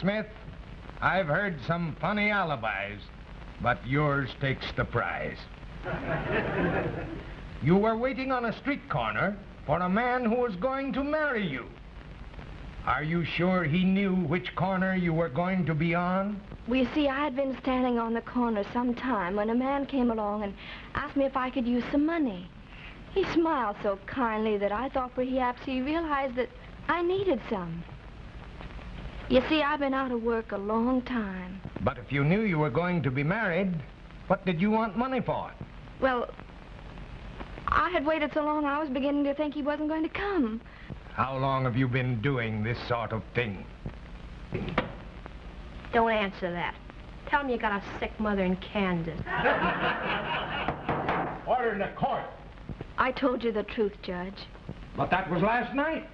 Smith, I've heard some funny alibis, but yours takes the prize. you were waiting on a street corner for a man who was going to marry you. Are you sure he knew which corner you were going to be on? Well, you see, I had been standing on the corner some time when a man came along and asked me if I could use some money. He smiled so kindly that I thought perhaps he realized that I needed some. You see, I've been out of work a long time. But if you knew you were going to be married, what did you want money for? Well, I had waited so long I was beginning to think he wasn't going to come. How long have you been doing this sort of thing? Don't answer that. Tell him you got a sick mother in Kansas. Order in the court. I told you the truth, Judge. But that was last night.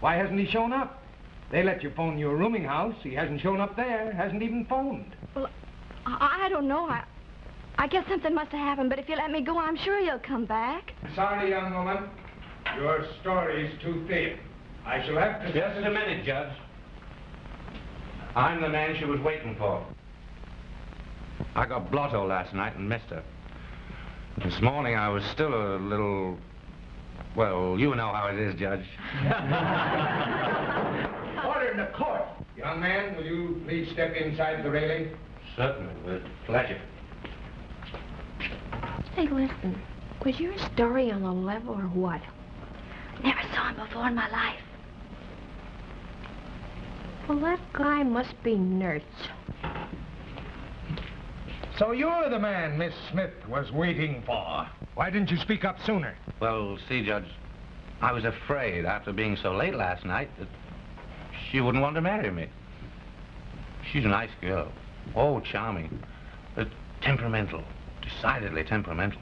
Why hasn't he shown up? They let you phone your rooming house. He hasn't shown up there, hasn't even phoned. Well, I, I don't know. I, I guess something must have happened, but if you let me go, I'm sure he'll come back. Sorry, young woman. Your story's too thin. I shall have to... Just a minute, Judge. I'm the man she was waiting for. I got blotto last night and missed her. This morning I was still a little... Well, you know how it is, Judge. Order in the court. Young man, will you please step inside the railing? Certainly, with pleasure. Hey, listen. Was your story on the level or what? Never saw him before in my life. Well, that guy must be nerds. So you're the man Miss Smith was waiting for. Why didn't you speak up sooner? Well, see, Judge, I was afraid after being so late last night that she wouldn't want to marry me. She's a nice girl. Oh, charming. But temperamental. Decidedly temperamental.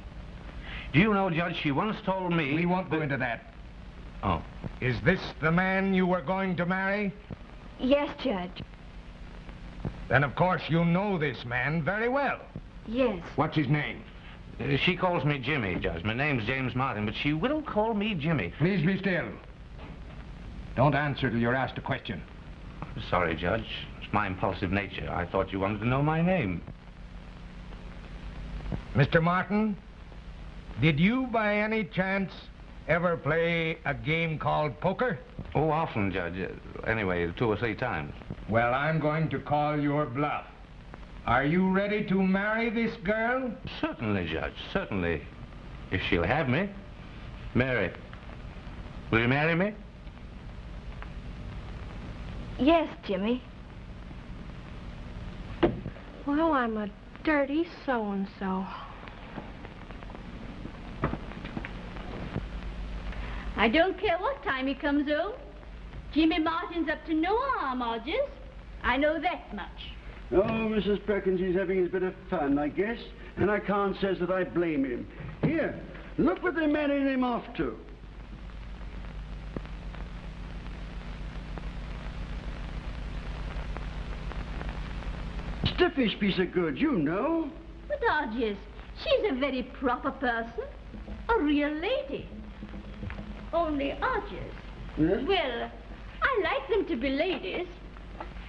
Do you know, Judge, she once told me... We won't go into that. Oh. Is this the man you were going to marry? Yes, Judge. Then, of course, you know this man very well. Yes. What's his name? Uh, she calls me Jimmy, Judge. My name's James Martin, but she will call me Jimmy. Please be still. Don't answer till you're asked a question. I'm sorry, Judge. It's my impulsive nature. I thought you wanted to know my name. Mr. Martin, did you by any chance ever play a game called poker? Oh, often, Judge. Uh, Anyway, two or three times. Well, I'm going to call your bluff. Are you ready to marry this girl? Certainly, Judge. Certainly. If she'll have me. Mary, will you marry me? Yes, Jimmy. Well, I'm a dirty so-and-so. I don't care what time he comes home. Jimmy Martin's up to no harm, Hodges. I know that much. Oh, Mrs. Perkins, he's having his bit of fun, I guess. And I can't say that I blame him. Here, look what they married him off to. Stiffish piece of good, you know. But Hodges, she's a very proper person. A real lady. Only Hodges. Yes? Well, I like them to be ladies,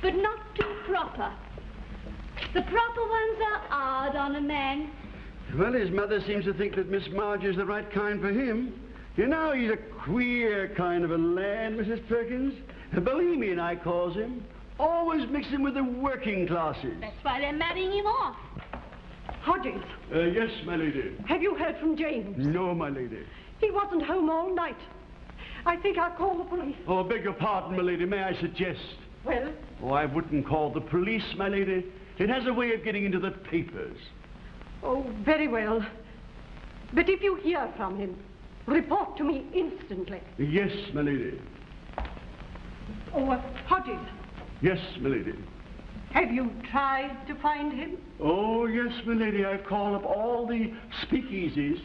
but not too proper. The proper ones are hard on a man. Well, his mother seems to think that Miss Marge is the right kind for him. You know, he's a queer kind of a lad, Mrs. Perkins. A Bohemian, I calls him. Always mixing with the working classes. That's why they're marrying him off. Hodges, Uh, yes, my lady. have you heard from James? No, my lady. He wasn't home all night. I think I'll call the police. Oh, beg your pardon, my lady. May I suggest? Well, Oh, I wouldn't call the police, my lady. It has a way of getting into the papers. oh, very well. But if you hear from him, report to me instantly. Yes, my lady. Oh, uh, Hodges, Yes, milady. have you tried to find him? Oh, yes, milady. I've called up all the speakeasies.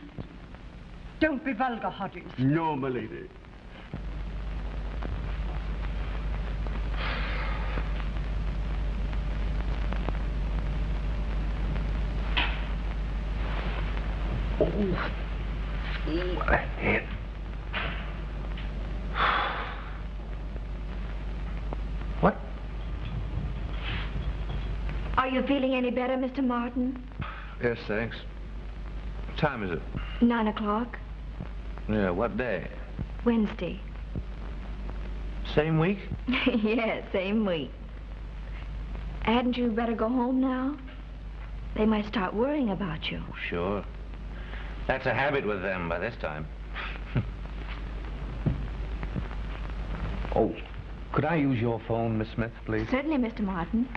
Don't be vulgar, Hodges. No, oh, oh, my lady. Oh, what a head. What? You feeling any better, Mr. Martin? Yes, thanks. What time is it? Nine o'clock. Yeah, what day? Wednesday. Same week? yes, same week. Hadn't you better go home now? They might start worrying about you. Sure. That's a habit with them by this time. oh, could I use your phone, Miss Smith, please? Certainly, Mr. Martin.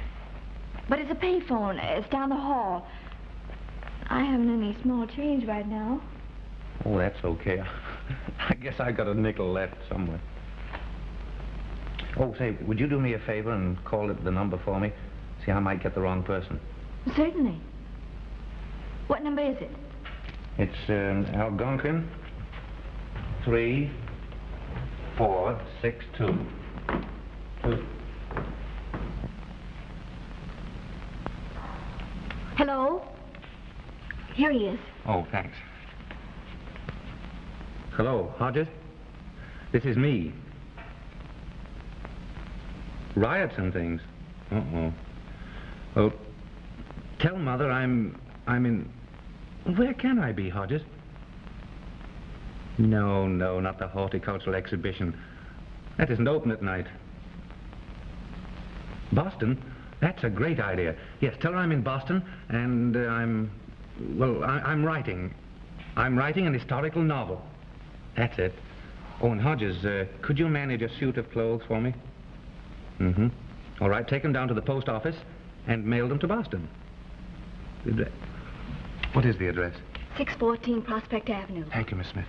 But it's a payphone. It's down the hall. I haven't any small change right now. Oh, that's okay. I guess I've got a nickel left somewhere. Oh, say, would you do me a favor and call it the number for me? See, I might get the wrong person. Certainly. What number is it? It's um, Algonquin. Three, four, six, two. Two. Hello? Here he is. Oh, thanks. Hello, Hodges? This is me. Riots and things. Uh-oh. Well, tell Mother I'm... I'm in... Where can I be, Hodges? No, no, not the horticultural exhibition. That isn't open at night. Boston? That's a great idea. Yes, tell her I'm in Boston, and uh, I'm... Well, I, I'm writing. I'm writing an historical novel. That's it. Oh, and Hodges, uh, could you manage a suit of clothes for me? Mm-hmm. All right, take them down to the post office and mail them to Boston. The address- What is the address? 614 Prospect Avenue. Thank you, Miss Smith.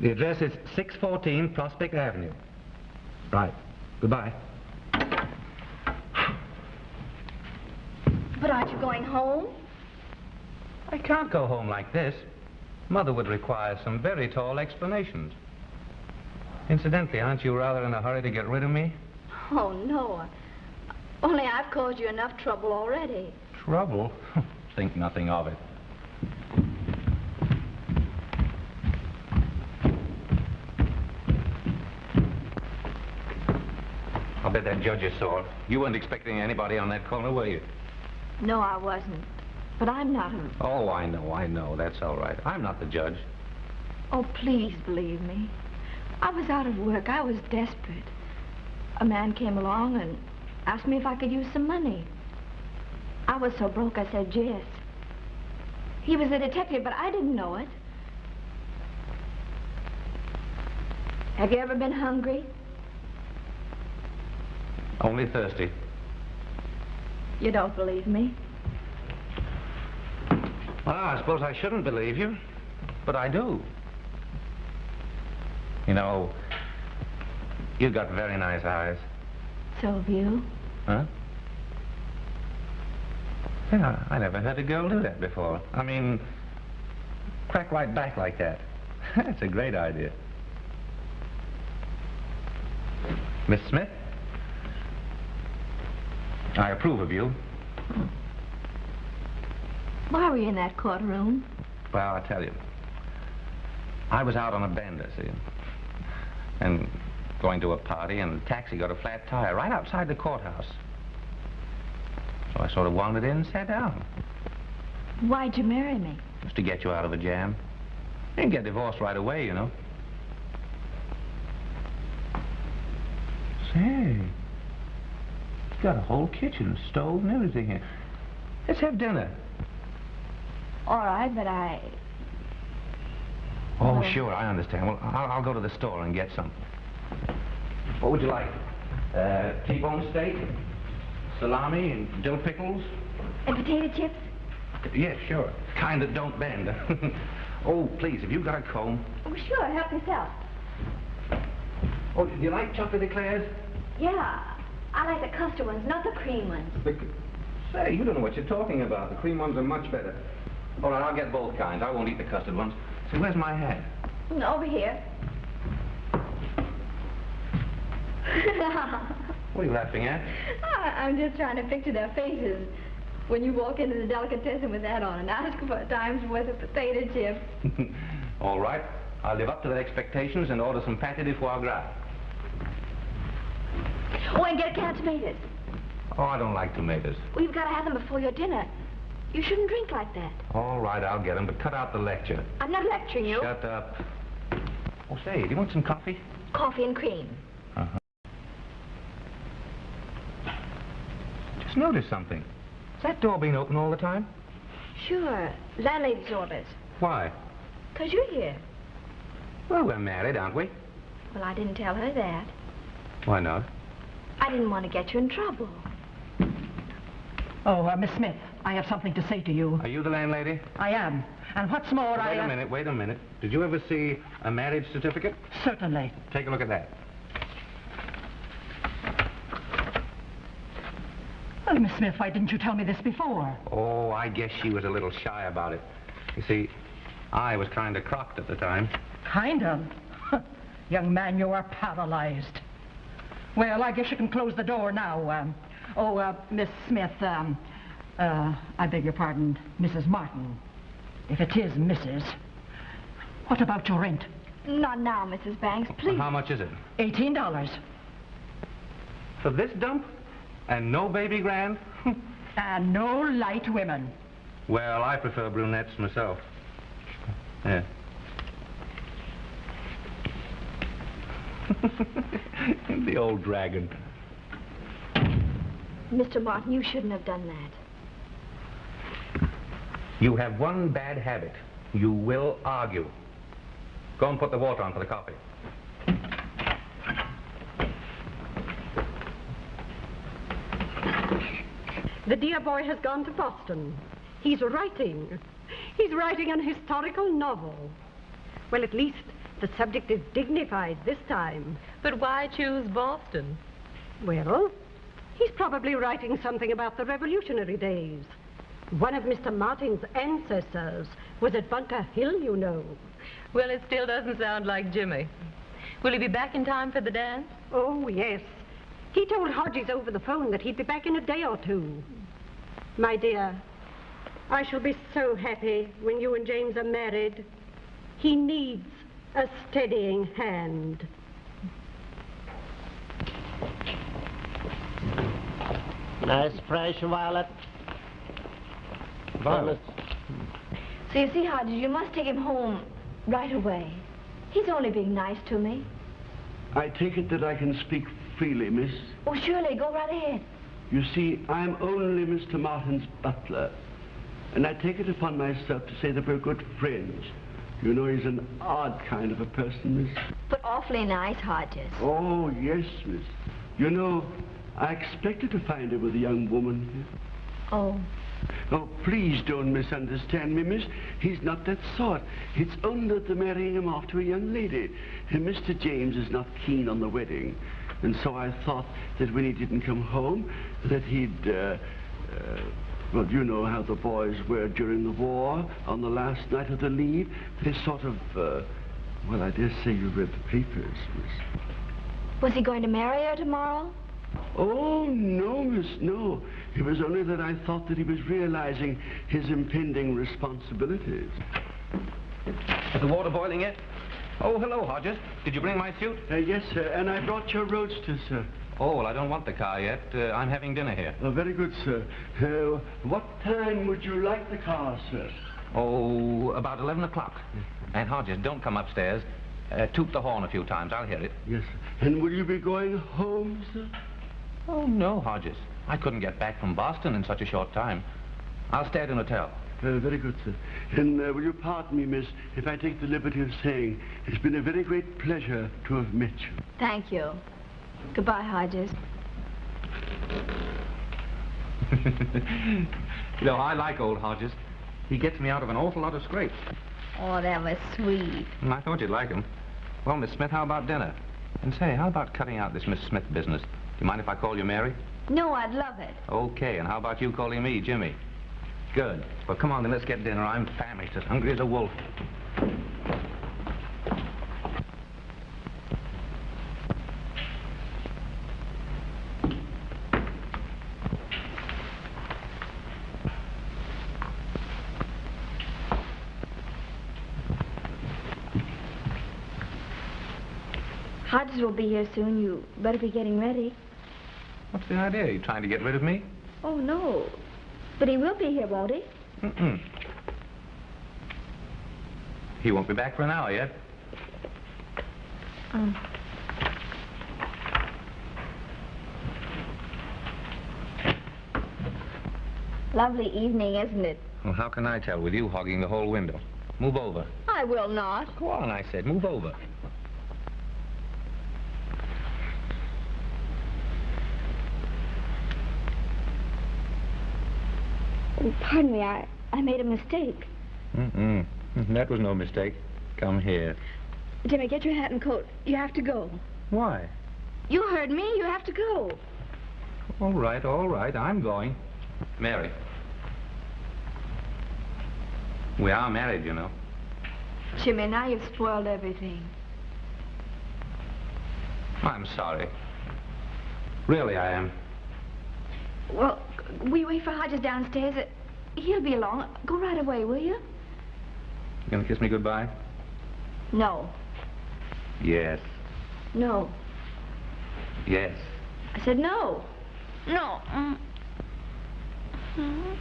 The address is 614 Prospect Avenue. Right. Goodbye. But aren't you going home? I can't go home like this. Mother would require some very tall explanations. Incidentally, aren't you rather in a hurry to get rid of me? Oh, no. Only I've caused you enough trouble already. Trouble? Think nothing of it. I'll bet that judge is sore. You weren't expecting anybody on that corner, were you? No, I wasn't. But I'm not a... Oh, I know, I know. That's all right. I'm not the judge. Oh, please believe me. I was out of work. I was desperate. A man came along and asked me if I could use some money. I was so broke, I said yes. He was a detective, but I didn't know it. Have you ever been hungry? Only thirsty. You don't believe me. Well, I suppose I shouldn't believe you, but I do. You know, you've got very nice eyes. So have you. Huh? Yeah, I never heard a girl do that before. I mean, crack right back like that. That's a great idea. Miss Smith? I approve of you. Why were you in that courtroom? Well, I'll tell you. I was out on a bender, see? And going to a party, and the taxi got a flat tire right outside the courthouse. So I sort of wandered in and sat down. Why'd you marry me? Just to get you out of a jam. You can get divorced right away, you know. Say, got a whole kitchen, stove, and everything here. Let's have dinner. All right, but I... Oh, Well- sure, I understand. Well, I'll, I'll go to the store and get some. What would you like? Uh, T-bone steak, salami, and dill pickles? And potato chips? Yes, sure. Kind that don't bend. oh, please, have you got a comb? Oh, sure. Help yourself. Oh, do you like chocolate eclairs? Yeah. I like the custard ones, not the cream ones. The, say, you don't know what you're talking about. The cream ones are much better. All right, I'll get both kinds. I won't eat the custard ones. Say, where's my hat? Mm, over here. What are you laughing at? I- I'm just trying to picture their faces when you walk into the delicatessen with that on and ask for a time's worth of potato chips. All right. I'll live up to their expectations and order some pâté de foie gras. Oh, and get a can of tomatoes. Oh, I don't like tomatoes. Well, you've got to have them before your dinner. You shouldn't drink like that. All right, I'll get them, but cut out the lecture. I'm not lecturing you. Shut up. Oh, say, do you want some coffee? Coffee and cream. Uh-huh. Just noticed something. Has that door been open all the time? Sure. Landlady's orders. Why? Because you're here. Well, we're married, aren't we? Well, I didn't tell her that. Why not? I didn't want to get you in trouble. Oh, uh, Miss Smith, I have something to say to you. Are you the landlady? I am. And what's more, I... wait a minute, wait a minute. Did you ever see a marriage certificate? Certainly. Take a look at that. Well, Miss Smith, why didn't you tell me this before? Oh, I guess she was a little shy about it. You see, I was kind of crocked at the time. Kind of. Young man, you are paralyzed. Well, I guess you can close the door now. Um, oh, uh, Miss Smith, um, uh, I beg your pardon, Mrs. Martin. If it is Mrs., what about your rent? Not now, Mrs. Banks, please. How much is it? Eighteen dollars. For this dump? And no baby grand? And no light women. well, I prefer brunettes myself. Yeah. the old dragon. Mr. Martin, you shouldn't have done that. You have one bad habit. You will argue. Go and put the water on for the coffee. The dear boy has gone to Boston. He's writing. He's writing an historical novel. Well, at least the subject is dignified this time. But why choose Boston? Well, he's probably writing something about the revolutionary days. One of Mr. Martin's ancestors was at Bunker Hill, you know. Well, it still doesn't sound like Jimmy. Will he be back in time for the dance? Oh, yes. He told Hodges over the phone that he'd be back in a day or two. My dear, I shall be so happy when you and James are married. He needs a steadying hand. Nice fresh violet. Violet. So you see, Hodges, you must take him home right away. He's only being nice to me. I take it that I can speak freely, miss. Oh, surely, go right ahead. You see, I'm only Mr. Martin's butler. And I take it upon myself to say that we're good friends. You know, he's an odd kind of a person, miss. But awfully nice, Hodges. Oh, yes, miss. You know, I expected to find her with a young woman here. Oh, Oh, please don't misunderstand me, miss. He's not that sort. It's only that they're marrying him off to a young lady. And Mr. James is not keen on the wedding. And so I thought that when he didn't come home, that he'd, uh, uh, well, you know how the boys were during the war, on the last night of the leave. They sort of, uh, well, I dare say you read the papers, miss. was he going to marry her tomorrow? Oh, no, miss, no. It was only that I thought that he was realizing his impending responsibilities. Is the water boiling yet? Oh, hello, Hodges. Did you bring my suit? Uh, yes, sir, and I brought your roadster, sir. Oh, well, I don't want the car yet. Uh, I'm having dinner here. Oh, very good, sir. Uh, what time would you like the car, sir? Oh, about 11 o'clock. And Hodges, don't come upstairs. Uh, toot the horn a few times. I'll hear it. Yes, sir. And will you be going home, sir? Oh, no, Hodges. I couldn't get back from Boston in such a short time. I'll stay at an hotel. Uh, very good, sir. And uh, will you pardon me, miss, if I take the liberty of saying it's been a very great pleasure to have met you. Thank you. Goodbye, Hodges. you know, I like old Hodges. He gets me out of an awful lot of scrapes. Oh, that was sweet. Mm, I thought you'd like him. Well, Miss Smith, how about dinner? And say, how about cutting out this Miss Smith business? Do you mind if I call you Mary? No, I'd love it. Okay, and how about you calling me Jimmy? Good. Well, come on then, let's get dinner. I'm famished, as hungry as a wolf. Will be here soon. You better be getting ready. What's the idea? Are You trying to get rid of me? Oh, no. But he will be here, won't he? Mm-mm. He won't be back for an hour yet. Um. Lovely evening, isn't it? Well, how can I tell with you hogging the whole window? Move over. I will not. Go on, I said. Move over. Pardon me, I, I made a mistake. Mm-mm. That was no mistake. Come here. Jimmy, get your hat and coat. You have to go. Why? You heard me. You have to go. All right, all right. I'm going. Mary. We are married, you know. Jimmy, now you've spoiled everything. I'm sorry. Really, I am. Well, we wait for Hodges downstairs. Uh, He'll be along. Go right away, will you? You gonna kiss me goodbye? No. Yes. No. Yes. I said no. No. Mm. Mhm.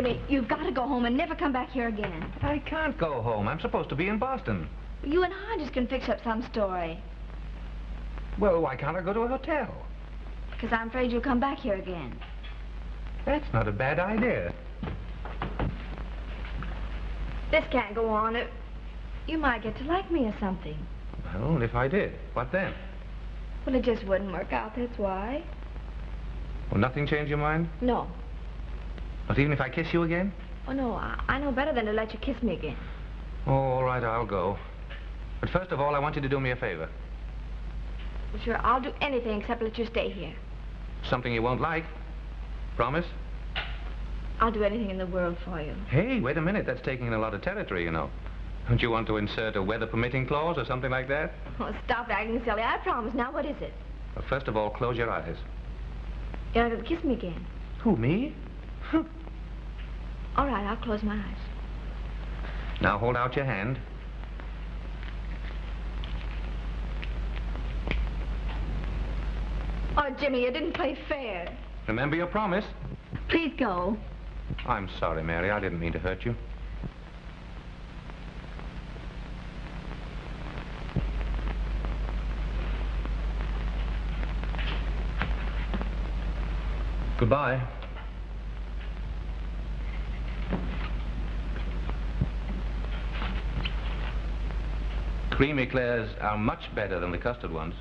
Jimmy, you've got to go home and never come back here again. I can't go home. I'm supposed to be in Boston. You and Hodges can fix up some story. Well, why can't I go to a hotel? Because I'm afraid you'll come back here again. That's not a bad idea. This can't go on. It, you might get to like me or something. Well, if I did, what then? Well, it just wouldn't work out, that's why. Will nothing change your mind? No. Not even if I kiss you again? Oh, no, I, I know better than to let you kiss me again. Oh, all right, I'll go. But first of all, I want you to do me a favor. Well, sure, I'll do anything except let you stay here. Something you won't like. Promise? I'll do anything in the world for you. Hey, wait a minute. That's taking in a lot of territory, you know. Don't you want to insert a weather permitting clause or something like that? Oh, stop acting silly. I promise. Now, what is it? Well, first of all, close your eyes. You're not going to kiss me again. Who, me? All right, I'll close my eyes. Now hold out your hand. Oh, Jimmy, you didn't play fair. Remember your promise. Please go. I'm sorry, Mary. I didn't mean to hurt you. Goodbye. Cream eclairs are much better than the custard ones.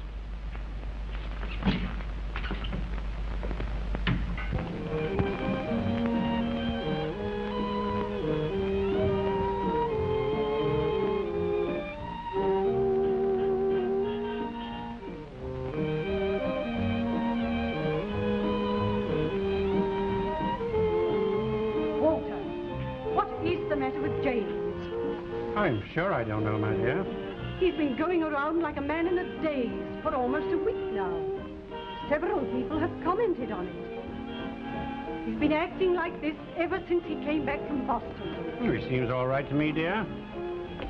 He's been acting like this ever since he came back from Boston. He seems all right to me, dear.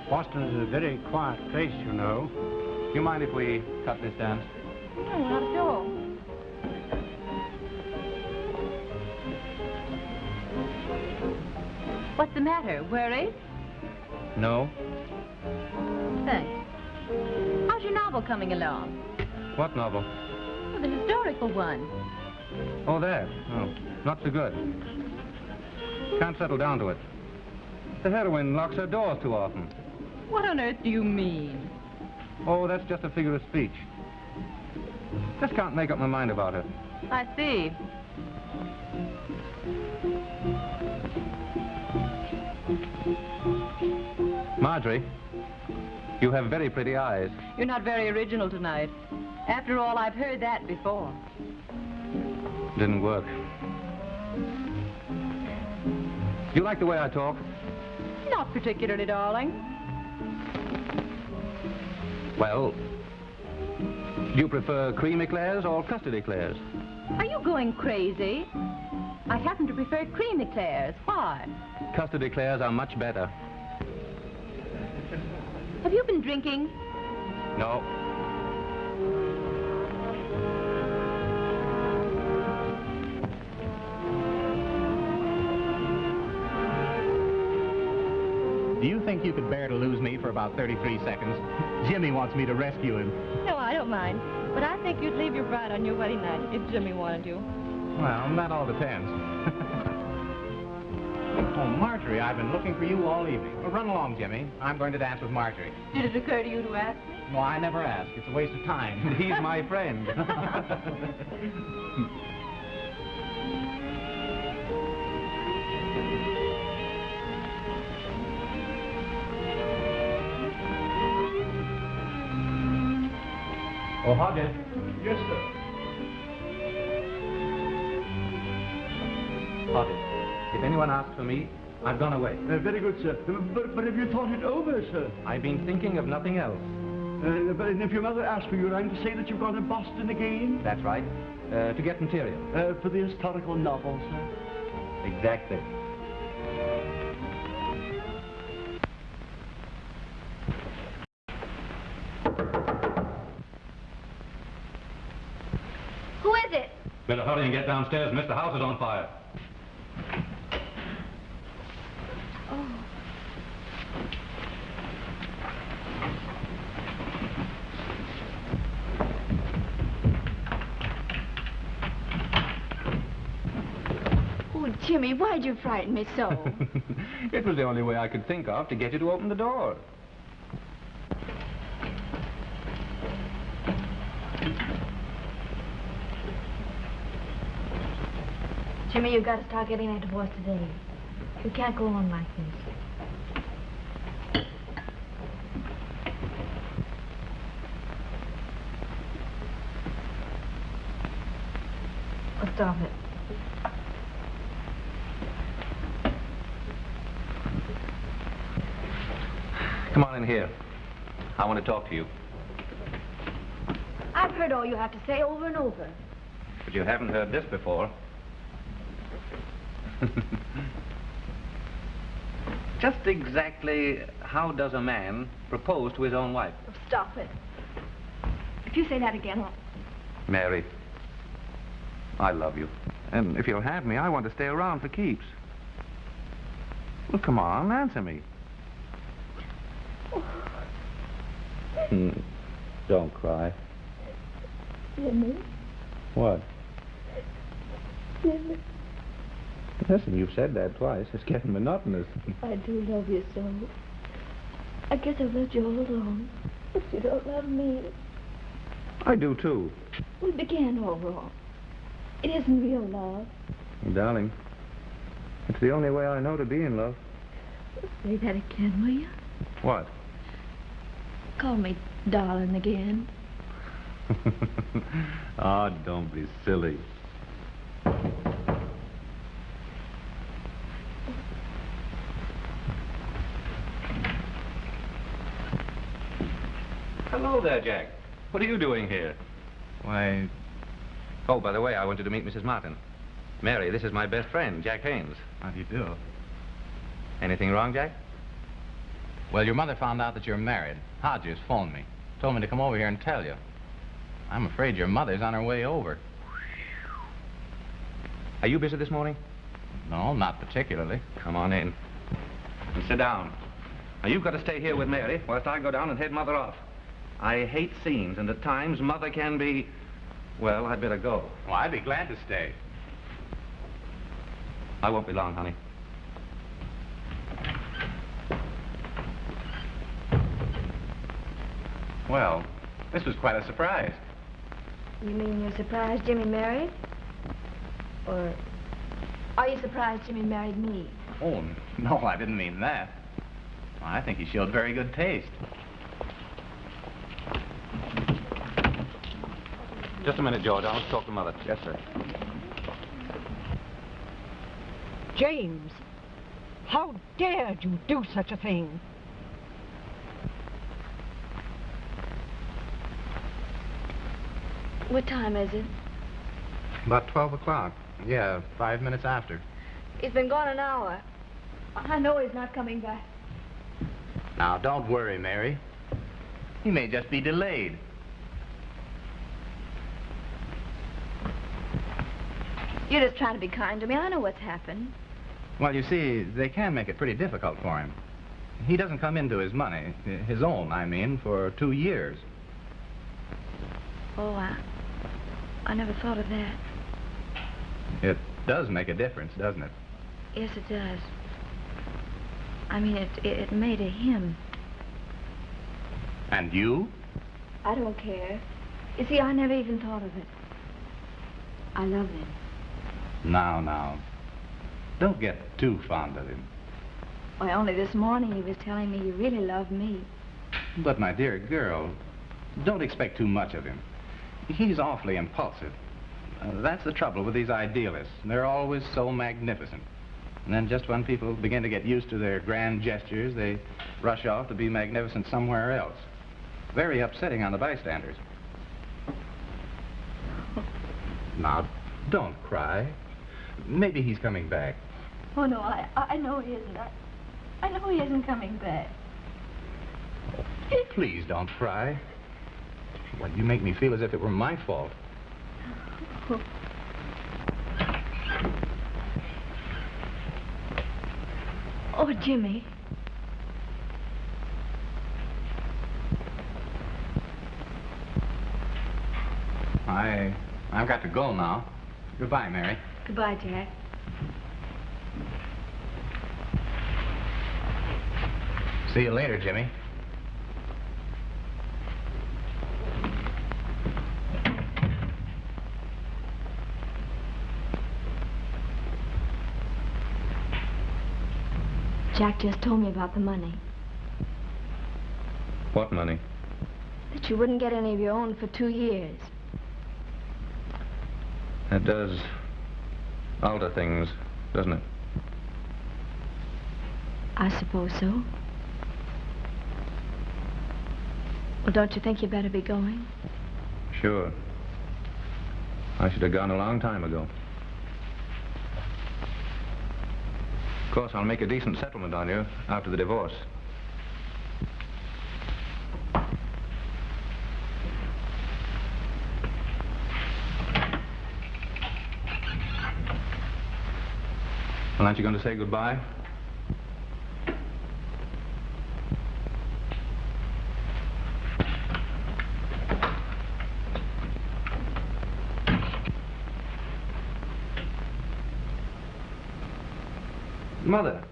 Boston is a very quiet place, you know. Do you mind if we cut this dance? No, not at all. What's the matter? Worried? No. Thanks. How's your novel coming along? What novel? Well, the historical one. Oh, there. Oh, not so good. Can't settle down to it. The heroine locks her doors too often. What on earth do you mean? Oh, that's just a figure of speech. Just can't make up my mind about her. I see. Marjorie, you have very pretty eyes. You're not very original tonight. After all, I've heard that before. Didn't work. You like the way I talk? Not particularly, darling. Well, do you prefer cream eclairs or custard eclairs? Are you going crazy? I happen to prefer cream eclairs. Why? Custard eclairs are much better. Have you been drinking? No. Do you think you could bear to lose me for about 33 seconds? Jimmy wants me to rescue him. No, I don't mind. But I think you'd leave your bride on your wedding night if Jimmy wanted you. Well, that all depends. oh, Marjorie, I've been looking for you all evening. Well, run along, Jimmy. I'm going to dance with Marjorie. Did it occur to you to ask me? No, I never ask. It's a waste of time. He's my friend. Hodges. Yes, sir. Hodges. If anyone asks for me, I've gone away. Uh, very good, sir. Uh, But, but have you thought it over, sir? I've been thinking of nothing else. Uh, but if your mother asks for you, I'm to say that you've gone to Boston again? That's right. Uh, to get material. Uh, for the historical novel, sir? Exactly. Better hurry and get downstairs. Mr. House is on fire. Oh, oh, Jimmy, why'd you frighten me so? it was the only way I could think of to get you to open the door. Jimmy, you've got to start getting that divorce today. You can't go on like this. Oh, stop it. Come on in here. I want to talk to you. I've heard all you have to say over and over. But you haven't heard this before. Just exactly how does a man propose to his own wife? Oh, stop it. If you say that again, I'll... Mary, I love you. And if you'll have me, I want to stay around for keeps. Well, come on, answer me. Hmm. Don't cry. Jimmy, What? Jimmy, Listen, you've said that twice. It's getting monotonous. I do love you so. I guess I've let you all alone, but you don't love me. I do, too. We began all wrong. It isn't real love. Darling, it's the only way I know to be in love. Say that again, will you? What? Call me darling again. oh, don't be silly. Hello there, Jack. What are you doing here? Why, Oh, by the way, I wanted to meet Mrs. Martin. Mary, this is my best friend, Jack Haynes. how do you do? Anything wrong, Jack? Well, your mother found out that you're married. Hodges phoned me. Told me to come over here and tell you. I'm afraid your mother's on her way over. Are you busy this morning? No, not particularly. Come on in. And sit down. Now, you've got to stay here with Mary whilst I go down and head Mother off. I hate scenes, and at times Mother can be... Well, I'd better go. Well, I'd be glad to stay. I won't be long, honey. Well, this was quite a surprise. You mean you're surprised Jimmy married? Or are you surprised Jimmy married me? Oh, no, I didn't mean that. I think he showed very good taste. Just a minute, George. I'll talk to Mother. Yes, sir. James, how dared you do such a thing? What time is it? About 12 o'clock. Yeah, five minutes after. He's been gone an hour. I know he's not coming back. Now, don't worry, Mary. He may just be delayed. You're just trying to be kind to me. I know what's happened. Well, you see, they can make it pretty difficult for him. He doesn't come into his money, his own, I mean, for two years. Oh, I, I never thought of that. It does make a difference, doesn't it? Yes, it does. I mean, it, it, it may to him. And you? I don't care. You see, I never even thought of it. I love him. Now, now. Don't get too fond of him. Why, only this morning he was telling me he really loved me. But, my dear girl, don't expect too much of him. He's awfully impulsive. Uh, that's the trouble with these idealists. They're always so magnificent. And then just when people begin to get used to their grand gestures, they rush off to be magnificent somewhere else. Very upsetting on the bystanders. Now, don't cry. Maybe he's coming back. Oh, no, I, I know he isn't. I, I know he isn't coming back. Please don't cry. Well, you make me feel as if it were my fault. Oh, Jimmy. I... I've got to go now. Goodbye, Mary. Goodbye, Jack. See you later, Jimmy. Jack just told me about the money. What money? That you wouldn't get any of your own for two years. That does alter things, doesn't it? I suppose so. Well, don't you think you'd better be going? Sure. I should have gone a long time ago. Of course, I'll make a decent settlement on you after the divorce. Aren't you going to say goodbye? Mother,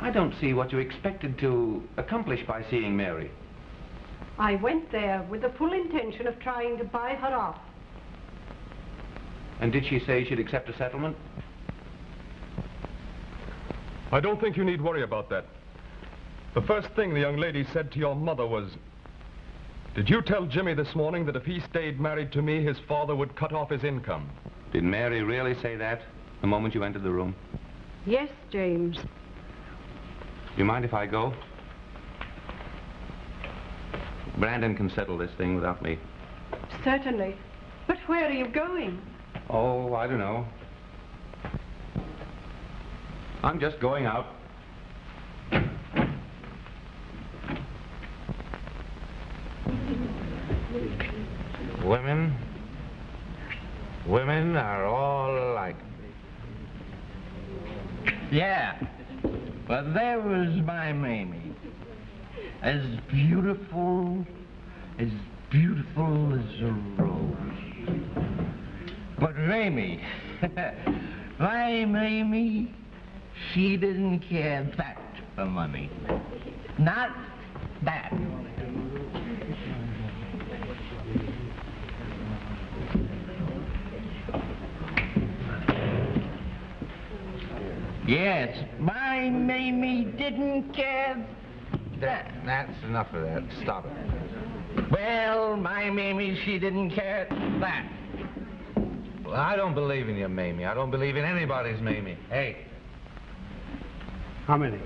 I don't see what you expected to accomplish by seeing Mary. I went there with the full intention of trying to buy her off. And did she say she'd accept a settlement? I don't think you need worry about that. The first thing the young lady said to your mother was, did you tell Jimmy this morning that if he stayed married to me, his father would cut off his income? Did Mary really say that the moment you entered the room? Yes, James. Do you mind if I go? Brandon can settle this thing without me. Certainly. But where are you going? Oh, I don't know. I'm just going out. Women, women are all alike. Yeah, but there was my Mamie. As beautiful, as beautiful as a rose. But Mamie, my Mamie, she didn't care that for money. Not that. Yes, my Mamie didn't care that. That's enough of that. Stop it. Well, my Mamie, she didn't care that. Well, I don't believe in you, Mamie. I don't believe in anybody's Mamie. Hey, How many?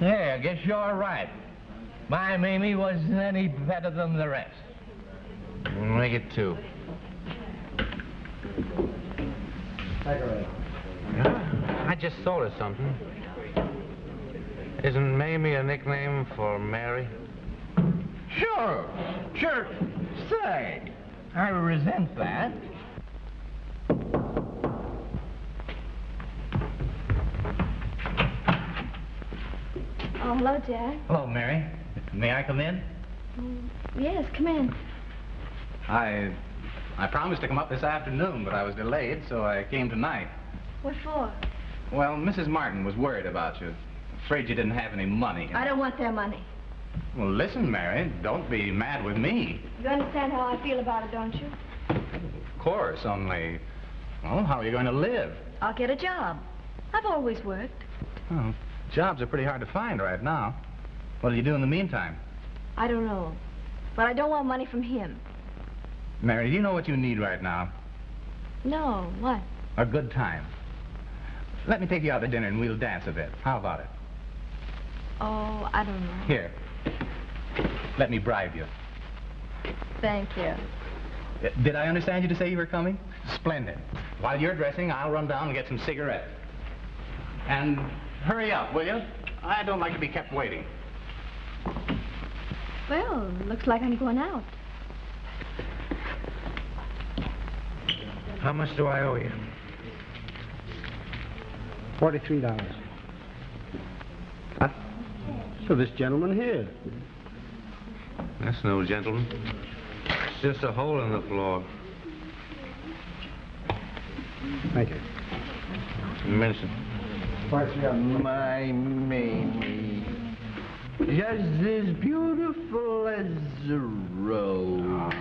Yeah, I guess you're right. My Mamie wasn't any better than the rest. make it two. I just thought of something. Isn't Mamie a nickname for Mary? Sure, sure. Say, I resent that. Hello, Jack. Hello, Mary. May I come in? Mm, Yes, come in. I... I promised to come up this afternoon, but I was delayed, so I came tonight. What for? Well, Mrs. Martin was worried about you. Afraid you didn't have any money. I don't want their money. Well, listen, Mary, don't be mad with me. You understand how I feel about it, don't you? Of course, only... Well, how are you going to live? I'll get a job. I've always worked. Oh, jobs are pretty hard to find right now. What do you do in the meantime? I don't know. But I don't want money from him. Mary, do you know what you need right now? No, what? A good time. Let me take you out to dinner and we'll dance a bit. How about it? Oh, I don't know. Here. Let me bribe you. Thank you. Uh, Did I understand you to say you were coming? Splendid. While you're dressing, I'll run down and get some cigarettes. And hurry up, will you? I don't like to be kept waiting. Well, looks like I'm going out. How much do I owe you? Forty-three dollars. Huh? So this gentleman here. That's no gentleman. It's just a hole in the floor. Thank you. Mention. My Mamie, just as beautiful as a rose.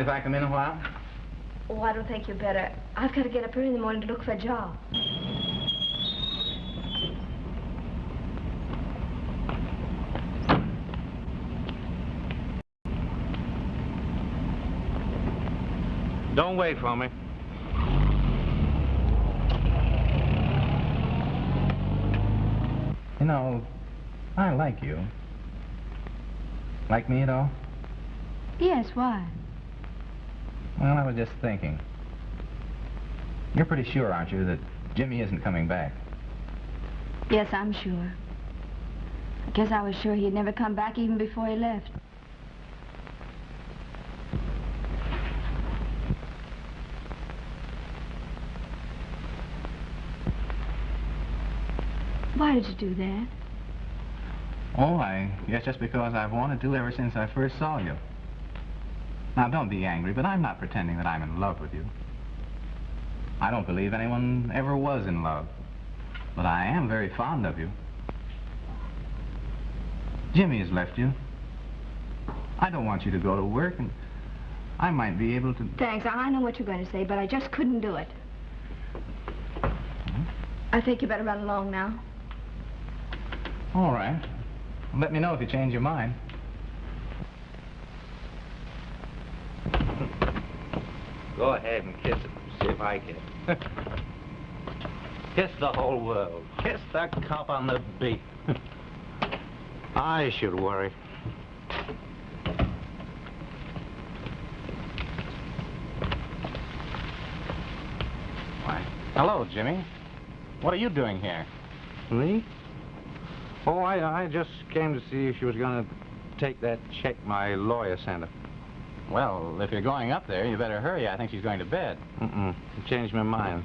Mind if I come in a while? Oh, I don't think you better. I've got to get up early in the morning to look for a job. Don't wait for me. You know, I like you. Like me at all? Yes, why? Well, I was just thinking. You're pretty sure, aren't you, that Jimmy isn't coming back? Yes, I'm sure. I guess I was sure he'd never come back even before he left. Why did you do that? Oh, I guess just because I've wanted to ever since I first saw you. Now, don't be angry, but I'm not pretending that I'm in love with you. I don't believe anyone ever was in love. But I am very fond of you. Jimmy has left you. I don't want you to go to work, and I might be able to... Thanks. I know what you're going to say, but I just couldn't do it. Hmm? I think you better run along now. All right. Let me know if you change your mind. Go ahead and kiss it. See if I can. kiss the whole world. Kiss the cop on the beat. I should worry. Why, hello, Jimmy. What are you doing here? Me? Oh, I, I just came to see if she was going to take that check my lawyer sent her. Well, if you're going up there, you better hurry. I think she's going to bed. Mm-mm. Changed my mind.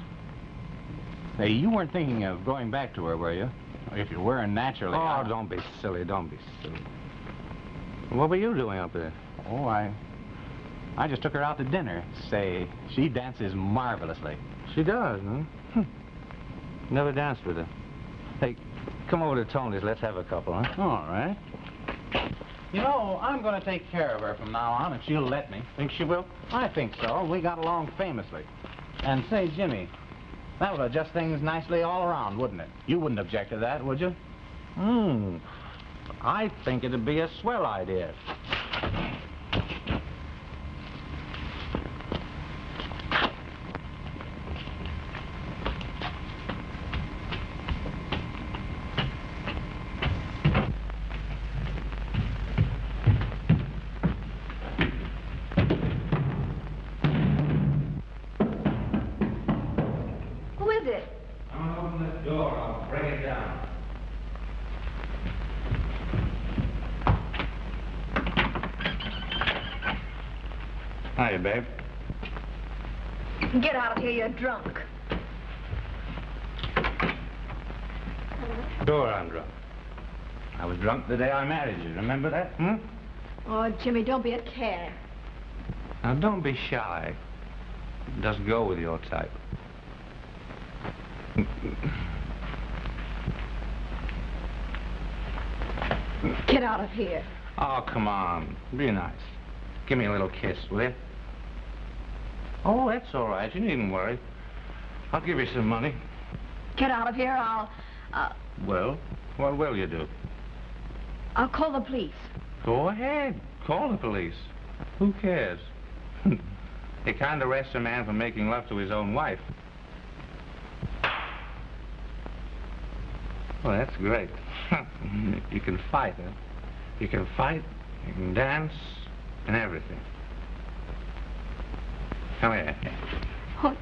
Hey, you weren't thinking of going back to her, were you? If you were, naturally. Oh, I- don't be silly. Don't be silly. What were you doing up there? Oh, I... I just took her out to dinner. Say, she dances marvelously. She does, huh? Hm. Never danced with her. Hey, come over to Tony's. Let's have a couple, huh? All right. You know, I'm going to take care of her from now on, if she'll let me. Think she will? I think so. We got along famously. And say, Jimmy, that would adjust things nicely all around, wouldn't it? You wouldn't object to that, would you? Hmm. I think it'd be a swell idea. Who is it? I'm gonna open the door. I'll bring it down. Hiya, babe. Get out of here, you're drunk. Sure, I'm drunk. I was drunk the day I married you. Remember that? Hmm? Oh, Jimmy, don't be a cad. Now, don't be shy. Just go with your type. Get out of here. Oh, come on. Be nice. Give me a little kiss, will you? Oh, that's all right. You needn't worry. I'll give you some money. Get out of here, I'll... Uh, Well, what will you do? I'll call the police. Go ahead. Call the police. Who cares? they can't arrest a man for making love to his own wife. Well, that's great. you can fight, huh? You can fight, you can dance, and everything. Come here. Oh,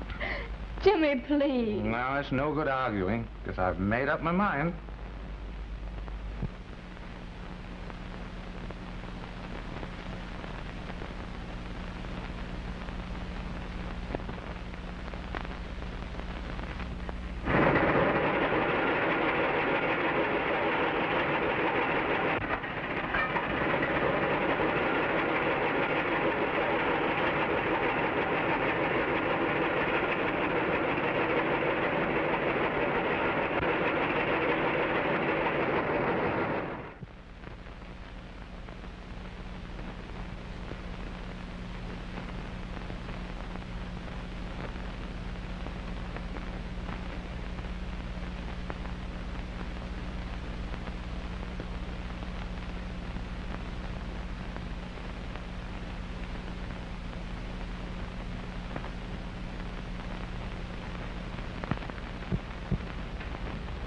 Jimmy, please. No, it's no good arguing, because I've made up my mind.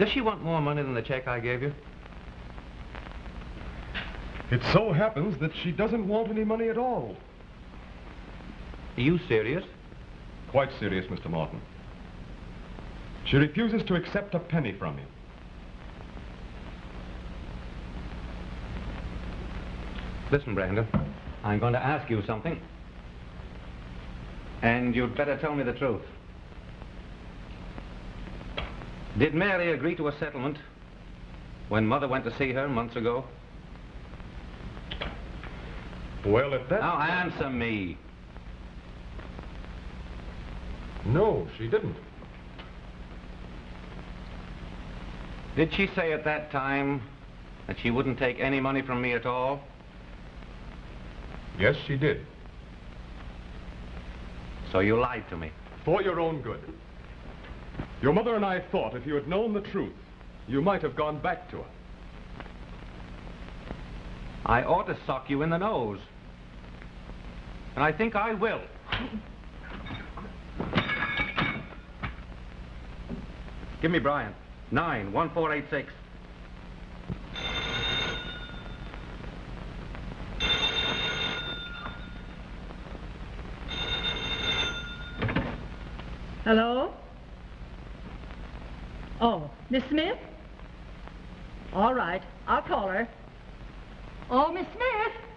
Does she want more money than the check I gave you? It so happens that she doesn't want any money at all. Are you serious? Quite serious, Mr. Martin. She refuses to accept a penny from you. Listen, Brandon, I'm going to ask you something. And you'd better tell me the truth. Did Mary agree to a settlement when Mother went to see her months ago? Well, if that... Now answer me. No, she didn't. Did she say at that time that she wouldn't take any money from me at all? Yes, she did. So you lied to me. For your own good. Your mother and I thought if you had known the truth, you might have gone back to her. I ought to sock you in the nose. And I think I will. Give me Bryant. Nine, one, four, eight, six. Hello? Oh, Miss Smith? All right, I'll call her. Oh, Miss Smith,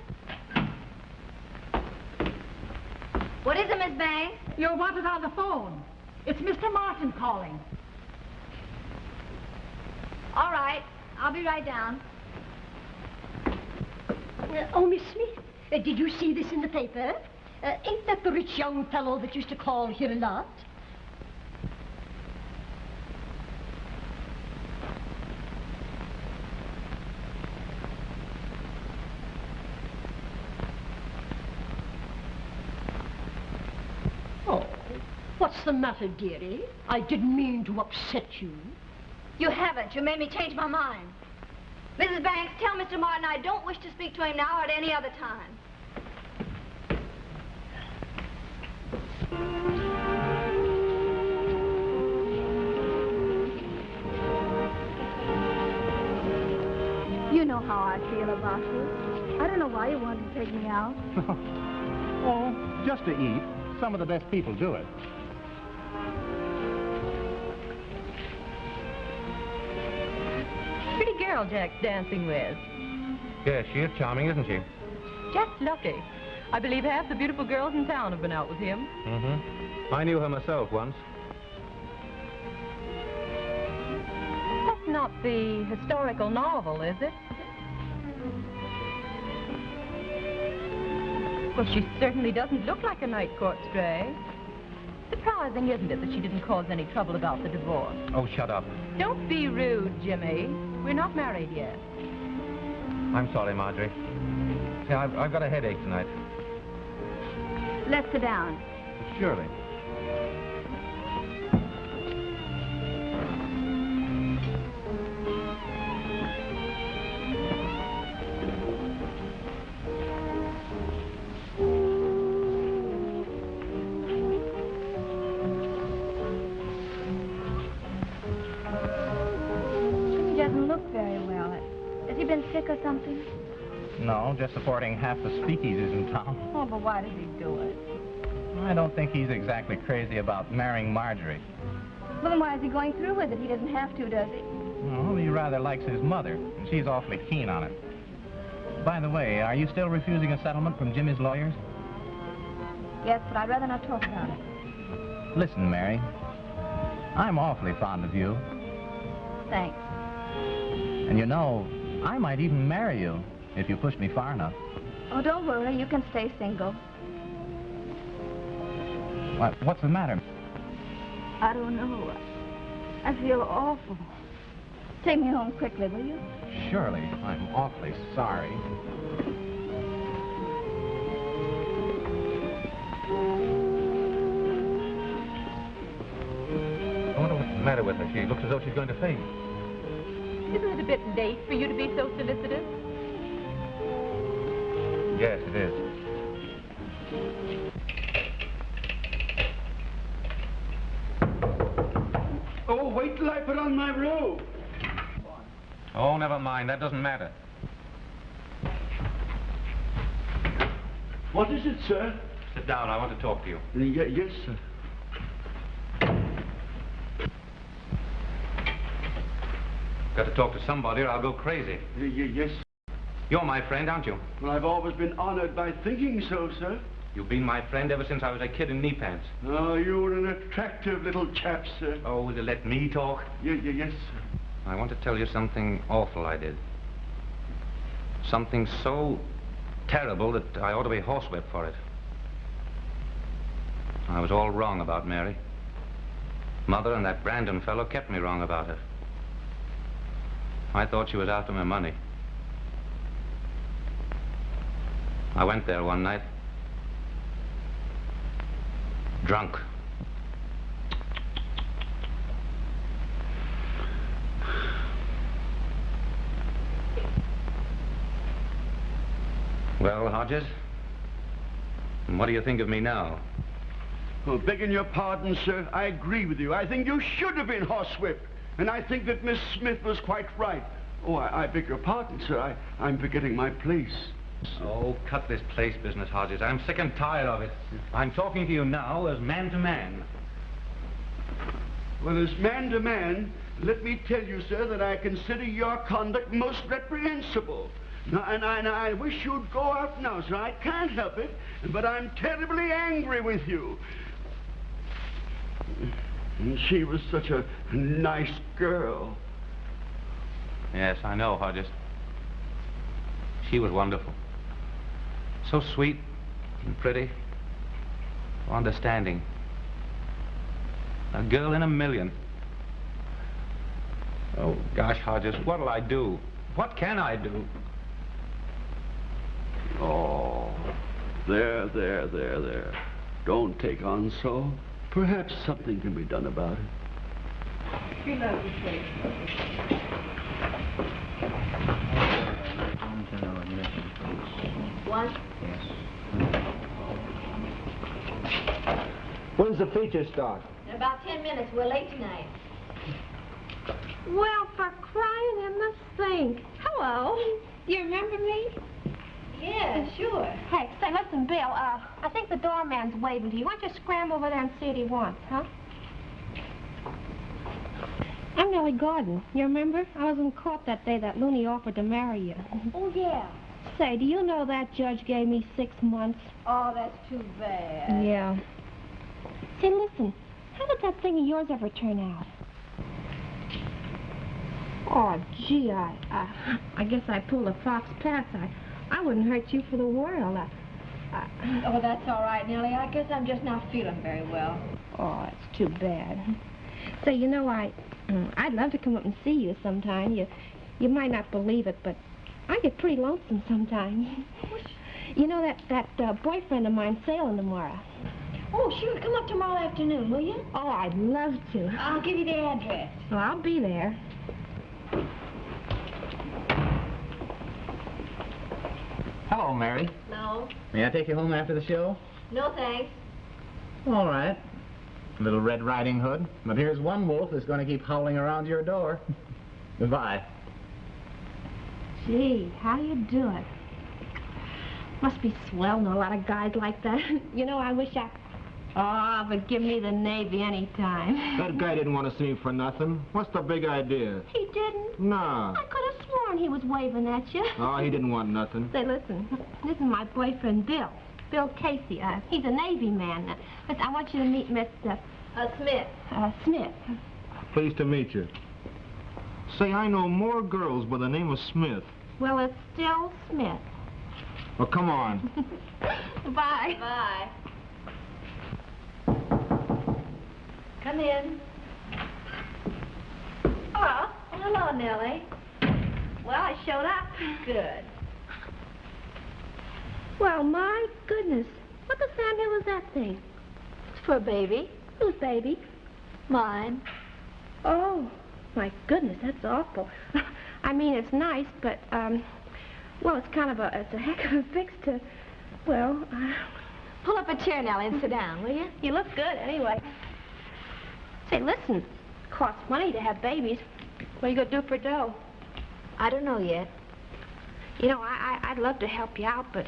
What is it, Miss Banks? you're wanted on the phone. It's Mr. Martin calling. All right. I'll be right down. Uh, oh, Miss Smith, uh, did you see this in the paper? Uh, ain't that the rich young fellow that used to call here a lot? Oh, what's the matter, dearie? I didn't mean to upset you. You haven't. You made me change my mind. Mrs. Banks, tell Mr. Martin I don't wish to speak to him now or at any other time. You know how I feel about you. I don't know why you wanted to take me out. oh, just to eat. Some of the best people do it. Pretty girl Jack's dancing with. Yes, she is charming, isn't she? Just lucky. I believe half the beautiful girls in town have been out with him. Mm-hmm. I knew her myself once. That's not the historical novel, is it? Well, she certainly doesn't look like a night court stray. Surprising, isn't it, that she didn't cause any trouble about the divorce? Oh, shut up. Don't be rude, Jimmy. We're not married yet. I'm sorry, Marjorie. See, I've, I've got a headache tonight. Let's sit down. Surely. Just supporting half the speakeasies in town. Oh, but why does he do it? I don't think he's exactly crazy about marrying Marjorie. Well, then why is he going through with it? He doesn't have to, does he? Well, he rather likes his mother, and she's awfully keen on it. By the way, are you still refusing a settlement from Jimmy's lawyers? Yes, but I'd rather not talk about it. Listen, Mary, I'm awfully fond of you, Thanks. and you know, I might even marry you if you push me far enough. Oh, don't worry. You can stay single. What, what's the matter? I don't know. I feel awful. Take me home quickly, will you? Surely, I'm awfully sorry. I wonder what's the matter with her. She looks as though she's going to faint. Isn't it a bit late for you to be so solicitous? Yes, it is. Oh, wait till I put on my robe. Oh, never mind. That doesn't matter. What is it, sir? Sit down. I want to talk to you. Ye- yes, sir. Got to talk to somebody or I'll go crazy. Y- y- yes. You're my friend, aren't you? Well, I've always been honored by thinking so, sir. You've been my friend ever since I was a kid in knee pants. Oh, you're an attractive little chap, sir. Oh, will you let me talk? Y- yes, sir. I want to tell you something awful I did. Something so terrible that I ought to be horsewhipped for it. I was all wrong about Mary. Mother and that Brandon fellow kept me wrong about her. I thought she was after my money. I went there one night. Drunk. Well, Hodges, what do you think of me now? Well, begging your pardon, sir, I agree with you. I think you should have been horsewhipped. And I think that Miss Smith was quite right. Oh, I, I beg your pardon, sir. I, I'm forgetting my place. Oh, cut this place business, Hodges. I'm sick and tired of it. I'm talking to you now as man to man. Well, as man to man, let me tell you, sir, that I consider your conduct most reprehensible. Now, and, I, and I wish you'd go out now, sir. I can't help it, but I'm terribly angry with you. And she was such a nice girl. Yes, I know, Hodges. She was wonderful. So sweet and pretty. Understanding. A girl in a million. Oh, gosh, Hodges, what'll I do? What can I do? Oh, there, there, there, there. Don't take on so. Perhaps something can be done about it. She loves the place. One? When's the feature start? In about ten minutes. We're late tonight. Well, for crying in the sink. Hello. Do you remember me? Yeah, sure. Hey, say, listen, Bill, uh, I think the doorman's waving to you. Why don't you scram over there and see what he wants, huh? I'm Nellie Gordon. You remember? I was in court that day that Looney offered to marry you. Oh, yeah. Say, do you know that judge gave me six months? Oh, that's too bad. Yeah. Say, listen, how did that thing of yours ever turn out? Oh, gee, I, I, I guess I pulled a fox pass. I, I wouldn't hurt you for the world. I, I, Oh, that's all right, Nellie. I guess I'm just not feeling very well. oh, it's too bad. Say, you know, I, mm, I'd love to come up and see you sometime. You, you might not believe it, but I get pretty lonesome sometimes. You know that that uh, boyfriend of mine sailing tomorrow. Oh, sure. Come up tomorrow afternoon, will you? Oh, I'd love to. I'll give you the address. Well, I'll be there. Hello, Mary. No. May I take you home after the show? No, thanks. All right. Little Red Riding Hood. But here's one wolf that's going to keep howling around your door. Goodbye. Gee, how you doing? Must be swell know a lot of guys like that. you know, I wish I... Oh, but give me the Navy any time. That guy didn't want to see me for nothing. What's the big idea? He didn't. Nah. I could have sworn he was waving at you. Oh, he didn't want nothing. Say, listen, this is my boyfriend, Bill. Bill Casey. Uh, he's a Navy man. Uh, listen, I want you to meet Mr. Uh, Smith. Uh, Smith. Pleased to meet you. Say, I know more girls by the name of Smith. Well, it's still Smith. Well, come on. Bye. Bye. Come in. Oh, hello, Nellie. Well, I showed up. Good. Well, my goodness. What the family was that thing? It's for a baby. Whose baby? Mine. Oh, my goodness, that's awful. I mean, it's nice, but, um, well, it's kind of a, it's a heck of a fix to, well, uh, Pull up a chair, Nellie, and sit down, will you? you look good anyway. Say, listen, it costs money to have babies. What are you going to do for dough? I don't know yet. You know, I, I, I'd love to help you out, but,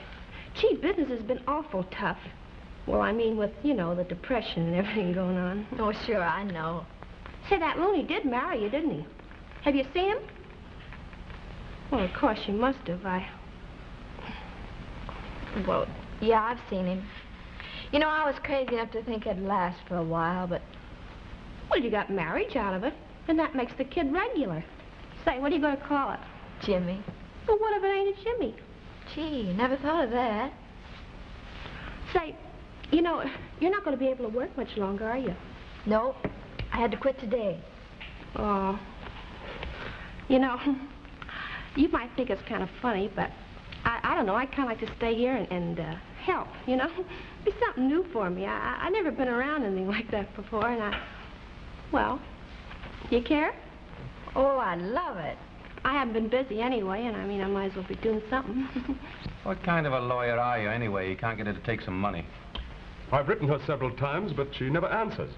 gee, business has been awful tough. Well, I mean, with, you know, the depression and everything going on. Oh, sure, I know. Say, that Looney did marry you, didn't he? Have you seen him? Well, of course you must have. I... Well, yeah, I've seen him. You know, I was crazy enough to think it'd last for a while, but Well, you got marriage out of it, and that makes the kid regular. Say, what are you going to call it? Jimmy. Well, what if it ain't a Jimmy? Gee, never thought of that. Say, you know, you're not going to be able to work much longer, are you? No, I had to quit today. Oh. You know, you might think it's kind of funny, but I, I don't know. I kind of like to stay here and, and uh, help, you know? It's something new for me. I, I, I've never been around anything like that before, and I... Well, you care? Oh, I love it. I haven't been busy anyway, and I mean, I might as well be doing something. What kind of a lawyer are you, anyway? You can't get her to take some money. I've written her several times, but she never answers.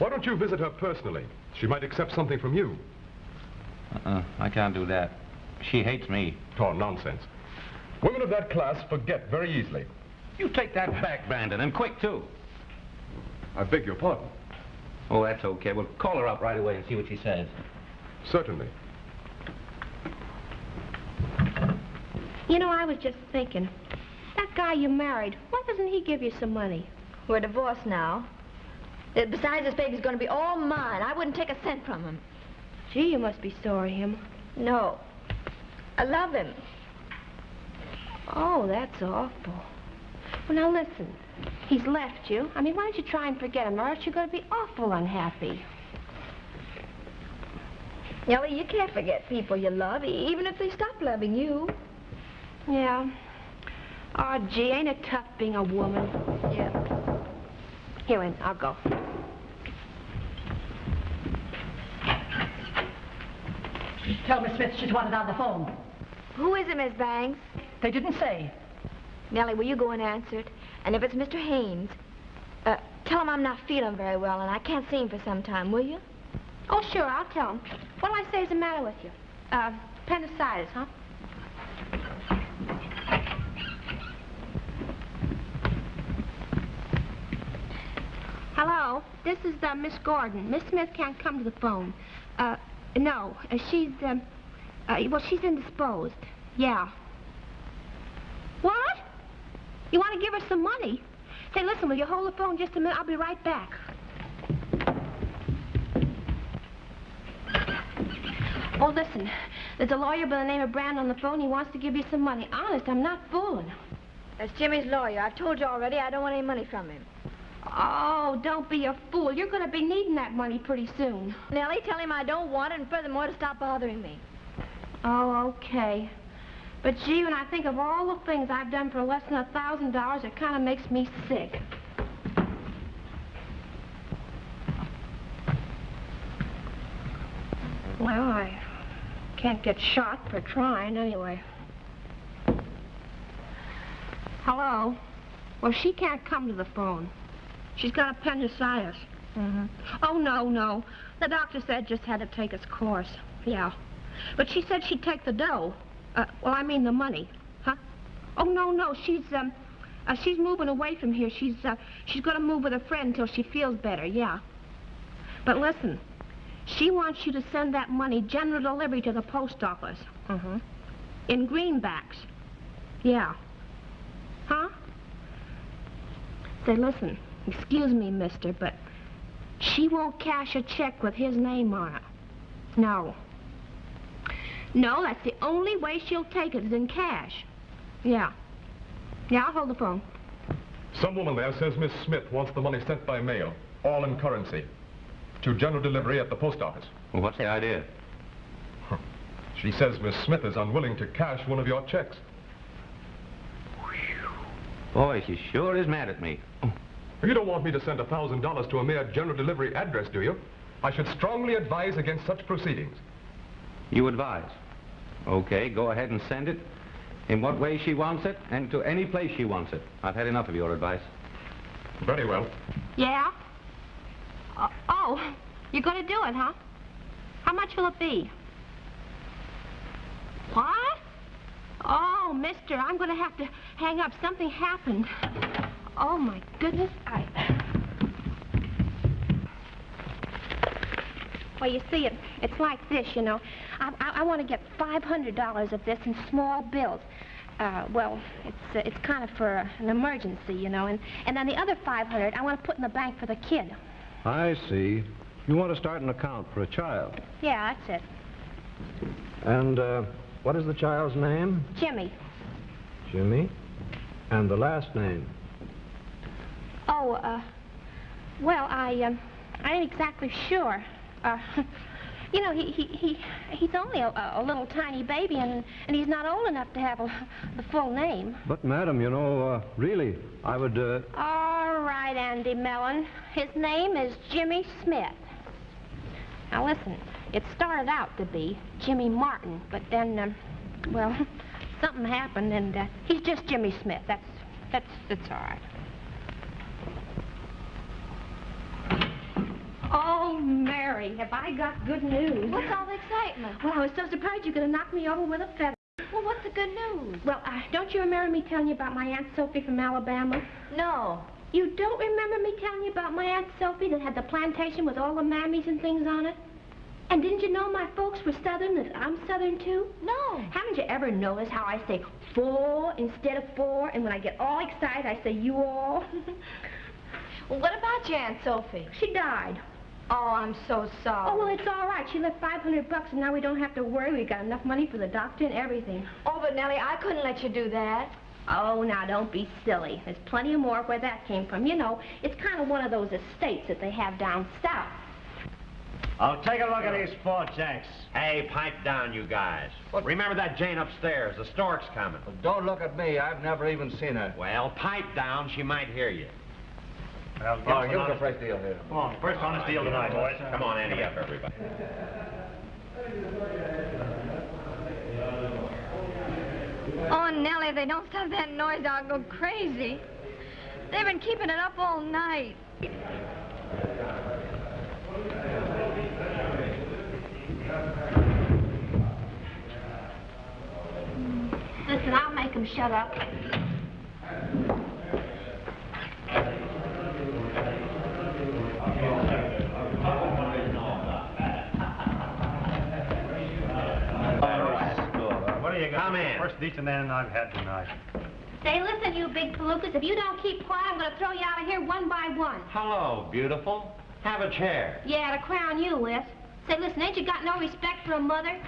Why don't you visit her personally? She might accept something from you. Uh-uh, I can't do that. She hates me. Oh, nonsense. Women of that class forget very easily. You take that back, Brandon, and quick, too. I beg your pardon. Oh, that's okay. We'll call her up right away and see what she says. Certainly. you know, I was just thinking, that guy you married, why doesn't he give you some money? We're divorced now. Uh, Besides, this baby's going to be all mine. I wouldn't take a cent from him. Gee, you must be sorry him. No. I love him. Oh, that's awful. Well, now listen. He's left you. I mean, why don't you try and forget him, or else you're going to be awful unhappy. Nellie, you can't forget people you love, even if they stop loving you. Yeah. Oh, gee, ain't it tough being a woman? Yeah. Here, Ann, I'll go. Tell Miss Smith she's wanted on the phone. Who is it, Miss Banks? They didn't say. Nellie, will you go and answer it? And if it's Mr. Haynes, uh, tell him I'm not feeling very well and I can't see him for some time, will you? Oh, sure, I'll tell him. What'll I say is the matter with you? Uh, appendicitis, huh? Hello, this is uh, Miss Gordon. Miss Smith can't come to the phone. Uh, no, uh, she's, um, uh, well, she's indisposed. Yeah. What? You want to give her some money? Say, listen, will you hold the phone just a minute? I'll be right back. Oh, listen, there's a lawyer by the name of Brand on the phone. He wants to give you some money. Honest, I'm not fooling. That's Jimmy's lawyer. I've told you already I don't want any money from him. Oh, don't be a fool. You're going to be needing that money pretty soon. Nellie, tell him I don't want it and furthermore to stop bothering me. Oh, okay. But gee, when I think of all the things I've done for less than a thousand dollars, it kind of makes me sick. Well, I can't get shot for trying anyway. Hello? Well, she can't come to the phone. She's got appendicitis. Mm-hmm. Oh, no, no. The doctor said just had to take its course. Yeah. But she said she'd take the dough. Uh, well, I mean the money. Huh? Oh, no, no. She's, um, uh, she's moving away from here. She's, uh, she's going to move with a friend until she feels better, yeah. But listen, she wants you to send that money general delivery to the post office. Mm-hmm. In greenbacks. Yeah. Huh? Say, listen, excuse me, mister, but she won't cash a check with his name on it. No. No, that's the only way she'll take it is in cash. Yeah. Yeah, I'll hold the phone. Some woman there says Miss Smith wants the money sent by mail, all in currency, to general delivery at the post office. Well, what's the idea? She says Miss Smith is unwilling to cash one of your checks. Boy, she sure is mad at me. You don't want me to send a thousand dollars to a mere general delivery address, do you? I should strongly advise against such proceedings. You advise. Okay, go ahead and send it in what way she wants it and to any place she wants it. I've had enough of your advice. Very well. Yeah? Uh, oh, you're going to do it, huh? How much will it be? What? Oh, mister, I'm going to have to hang up. Something happened. Oh, my goodness. I... Well, you see, it, it's like this, you know. I, I, I want to get $500 of this in small bills. Uh, well, it's uh, it's kind of for uh, an emergency, you know, and and then the other 500 I want to put in the bank for the kid. I see. You want to start an account for a child. Yeah, that's it. And uh, what is the child's name? Jimmy. Jimmy. And the last name? Oh, uh, well, I um, I ain't exactly sure. Uh, you know, he he he he's only a, a little tiny baby, and and he's not old enough to have a, the full name. But, madam, you know, uh, really, I would, uh... All right, Andy Mellon. His name is Jimmy Smith. Now listen, It started out to be Jimmy Martin, but then, um, well, something happened, and uh, he's just Jimmy Smith. That's, that's, that's all right. Oh, Mary, have I got good news? What's all the excitement? Well, I was so surprised you could have knocked me over with a feather. Well, what's the good news? Well, uh, don't you remember me telling you about my Aunt Sophie from Alabama? No. You don't remember me telling you about my Aunt Sophie that had the plantation with all the mammies and things on it? And didn't you know my folks were Southern, that I'm Southern too? No. Haven't you ever noticed how I say four instead of four, and when I get all excited, I say you all? well, what about your Aunt Sophie? She died. Oh, I'm so sorry. Oh, well, it's all right. She left 500 bucks, and now we don't have to worry. We've got enough money for the doctor and everything. Oh, but Nellie, I couldn't let you do that. Oh, now, don't be silly. There's plenty of more where that came from. You know, it's kind of one of those estates that they have down south. Oh, take a look at these four jacks. Hey, pipe down, you guys. Remember that Jane upstairs. The stork's coming. Don't look at me. I've never even seen her. Well, pipe down. She might hear you. Well, Oh, give us a fresh deal here. Come on, first honest deal tonight, boys. Come on, ante up, everybody. Oh, Nellie, they don't stop that noise, I'll go crazy. They've been keeping it up all night. Listen, I'll make them shut up. Got? Come in. First decent end I've had tonight. Say, listen, you big palookas, if you don't keep quiet, I'm going to throw you out of here one by one. Hello, beautiful. Have a chair. Yeah, to crown you with. Say, listen, ain't you got no respect for a mother?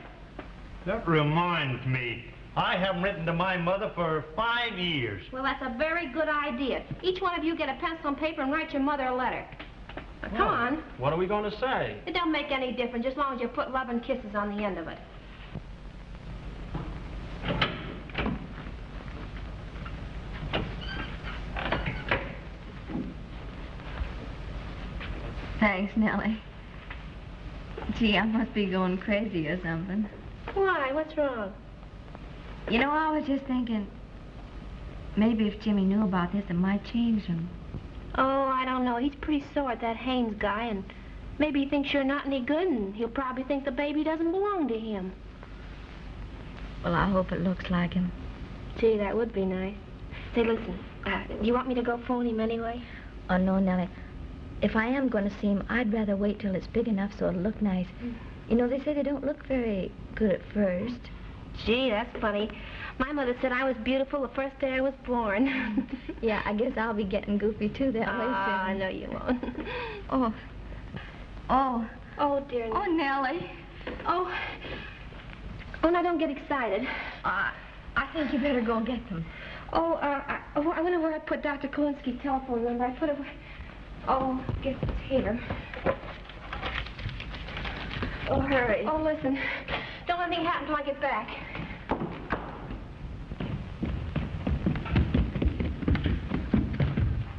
That reminds me. I haven't written to my mother for five years. Well, that's a very good idea. Each one of you get a pencil and paper and write your mother a letter. Now, come on. What are we going to say? It don't make any difference, just as long as you put love and kisses on the end of it. Thanks, Nellie. Gee, I must be going crazy or something. Why? What's wrong? You know, I was just thinking, maybe if Jimmy knew about this, it might change him. Oh, I don't know. He's pretty sore, at that Haynes guy, and maybe he thinks you're not any good, and he'll probably think the baby doesn't belong to him. Well, I hope it looks like him. Gee, that would be nice. Say, listen, uh, do you want me to go phone him anyway? Oh, no, Nellie. If I am going to see him, I'd rather wait till it's big enough so it'll look nice. You know, they say they don't look very good at first. Gee, that's funny. My mother said I was beautiful the first day I was born. yeah, I guess I'll be getting goofy too that way soon. Ah, I know you won't. Oh. Oh. Oh, dear. Oh, Nellie. Oh. Oh, now don't get excited. Uh, I think you better go and get them. Oh, uh, I, oh, I wonder where I put Dr. Kolinsky's telephone number. I put it where... Oh, I guess it's here. Oh, hurry. Oh, listen. Don't let anything happen till I get back.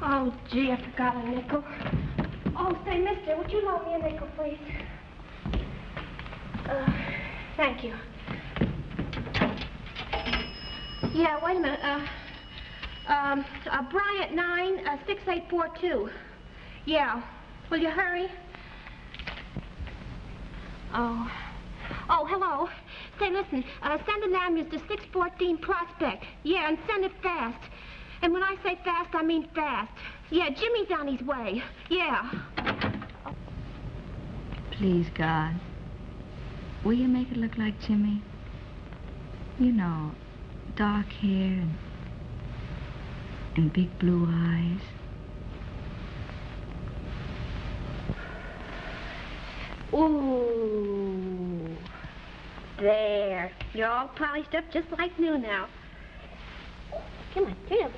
Oh, gee, I forgot a nickel. Oh, say, mister, would you loan me a nickel, please? Uh, thank you. Yeah, wait a minute. Uh, um, uh, Bryant 9, uh, 6842. Yeah. Will you hurry? Oh. Oh, hello. Say, listen, uh, send an ambulance to 614 Prospect. Yeah, and send it fast. And when I say fast, I mean fast. Yeah, Jimmy's on his way. Yeah. Please, God. Will you make it look like Jimmy? You know, dark hair and, and big blue eyes. Ooh. There. You're all polished up just like new now. Come on, turn up.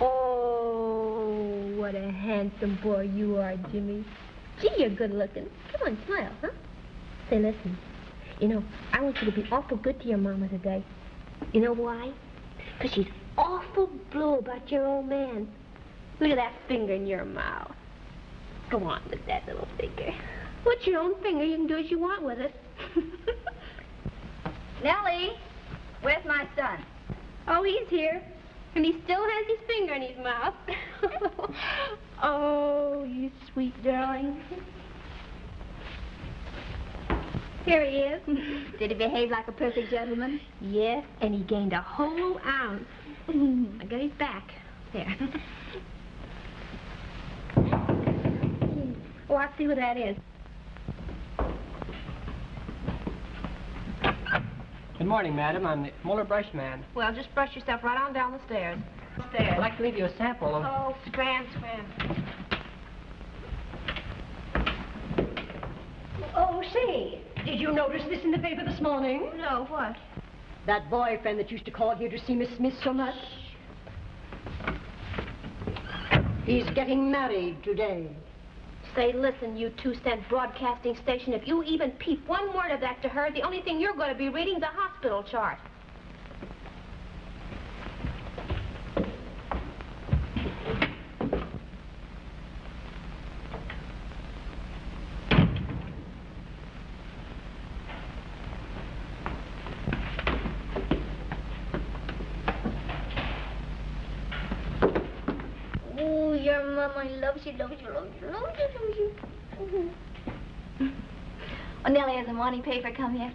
Oh, what a handsome boy you are, Jimmy. Gee, you're good looking. Come on, smile, huh? Say, listen. You know, I want you to be awful good to your mama today. You know why? Because she's awful blue about your old man. Look at that finger in your mouth. Go on with that little finger. What's your own finger? You can do as you want with it. Nellie, where's my son? Oh, he's here. And he still has his finger in his mouth. oh, you sweet darling. Here he is. Did he behave like a perfect gentleman? Yes, and he gained a whole ounce. I got his back. There. Oh, I'll see what that is. Good morning, madam. I'm the Fuller brush man. Well, just brush yourself right on down the stairs. Stairs. I'd like to leave you a sample of... Oh, scram, scram. Oh, say, did you notice this in the paper this morning? No, what? That boyfriend that used to call here to see Miss Smith so much. He's getting married today. Say, listen, you two-cent broadcasting station, if you even peep one word of that to her, the only thing you're going to be reading is a hospital chart. Oh, your mama loves you, loves you, loves you, loves you, loves you. Oh, Nellie, has the morning paper come yet?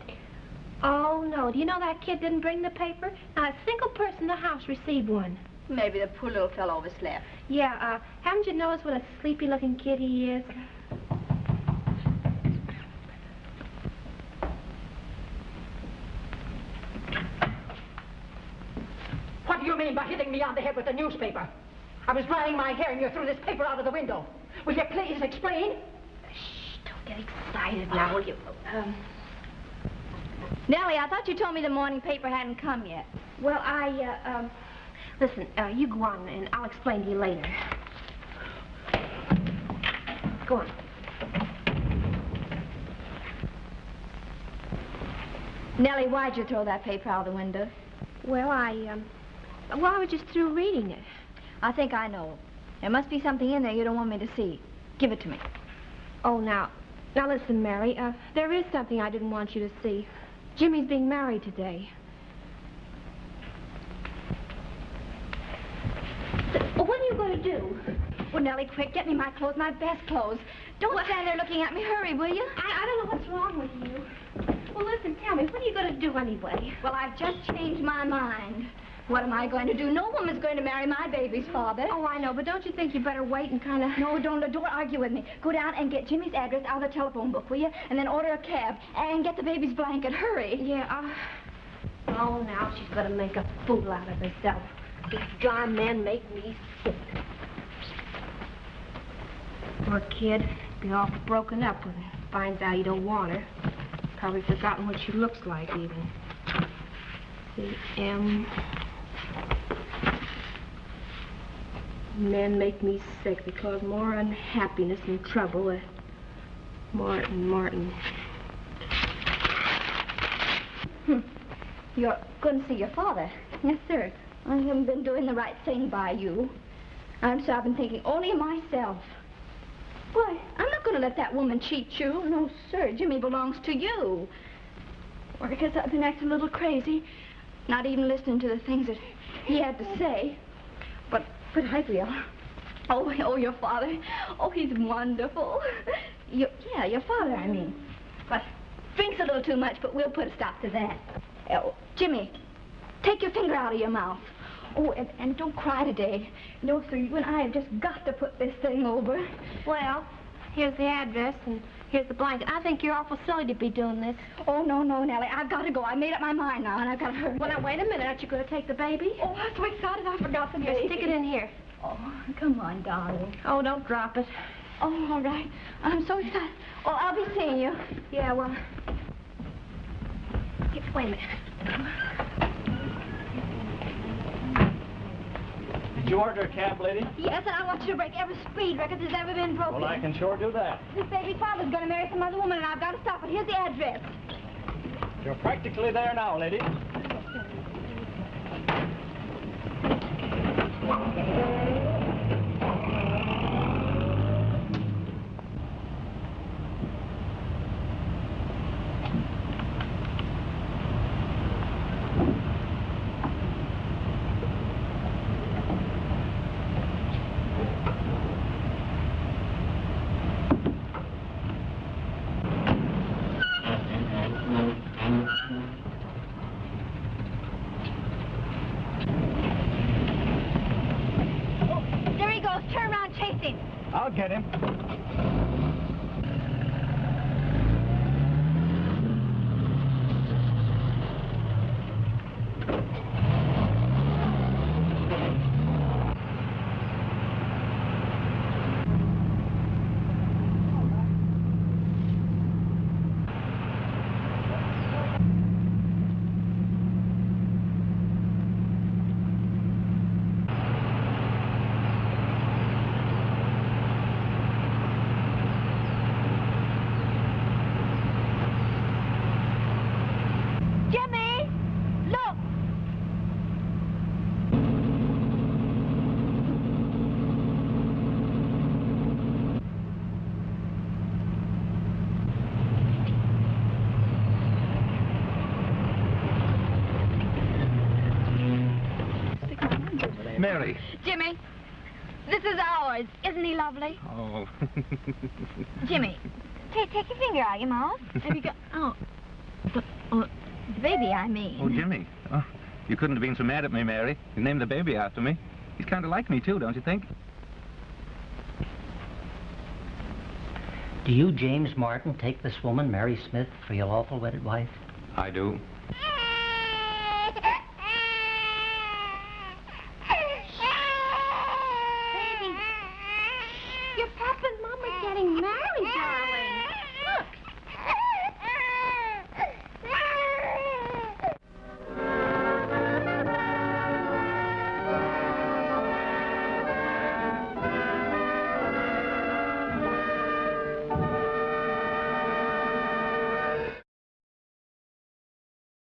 Oh, no. Do you know that kid didn't bring the paper? Not a single person in the house received one. Maybe the poor little fellow overslept. Yeah, uh, haven't you noticed what a sleepy-looking kid he is? What do you mean by hitting me on the head with a newspaper? I was drying my hair and you threw this paper out of the window. Will you please explain? Shh, don't get excited now, will you? Um, Nellie, I thought you told me the morning paper hadn't come yet. well, I, uh, um, listen, uh, you go on and I'll explain to you later. Go on. Nellie, why'd you throw that paper out of the window? Well, I, um, well, I was just through reading it. I think I know. There must be something in there you don't want me to see. Give it to me. Oh, now, now listen, Mary, uh, there is something I didn't want you to see. Jimmy's being married today. Well, what are you going to do? Well, Nellie, quick, get me my clothes, my best clothes. Don't stand there looking at me. Hurry, will you? I, I don't know what's wrong with you. Well, listen, tell me, what are you going to do anyway? Well, I've just changed my mind. What am I going to do? No woman's going to marry my baby's father. Oh, I know, but don't you think you better wait and kind of... No, don't, don't argue with me. Go down and get Jimmy's address out of the telephone book, will you? And then order a cab and get the baby's blanket. Hurry. Yeah, uh... Oh, now she's going to make a fool out of herself. These darn men make me sick. Poor kid. Be all broken up when he finds out you don't want her. Probably forgotten what she looks like, even. C M. Men make me sick. They cause more unhappiness and trouble. Uh, Martin, Martin. Hmm. You're going to see your father? Yes, sir. I haven't been doing the right thing by you. I'm sorry, I've been thinking only of myself. Why, I'm not going to let that woman cheat you. No, sir. Jimmy belongs to you. Or because I've been acting a little crazy, not even listening to the things that he had to say. But, but I will. Oh, oh, your father. Oh, he's wonderful. Your, yeah, your father, I mean. But drinks a little too much, but we'll put a stop to that. Oh, Jimmy, take your finger out of your mouth. Oh, and, and don't cry today. No, sir, you and I have just got to put this thing over. Well, here's the address and here's the blanket. I think you're awful silly to be doing this. Oh, no, no, Nellie. I've got to go. I made up my mind now, and I've got to hurry. Well, now, wait a minute. Aren't you going to take the baby? Oh, I'm so excited I forgot the Here, baby. stick it in here. Oh, come on, darling. Oh, don't drop it. Oh, all right. I'm so excited. Oh, I'll be seeing you. Yeah, well... Wait a minute. Did you order a cab, lady? Yes, and I want you to break every speed record that's ever been broken. Well, I can sure do that. This baby's father's going to marry some other woman, and I've got to stop it. Here's the address. You're practically there now, lady. get him. Jimmy! Look! Mary. Jimmy, this is ours. Isn't he lovely? Oh. Jimmy, take, take your finger out of your mouth. Have you got... Oh. The, oh, the baby, I mean. Oh, Jimmy. Oh, you couldn't have been so mad at me, Mary. You named the baby after me. He's kind of like me, too, don't you think? Do you, James Martin, take this woman, Mary Smith, for your lawful wedded wife? I do.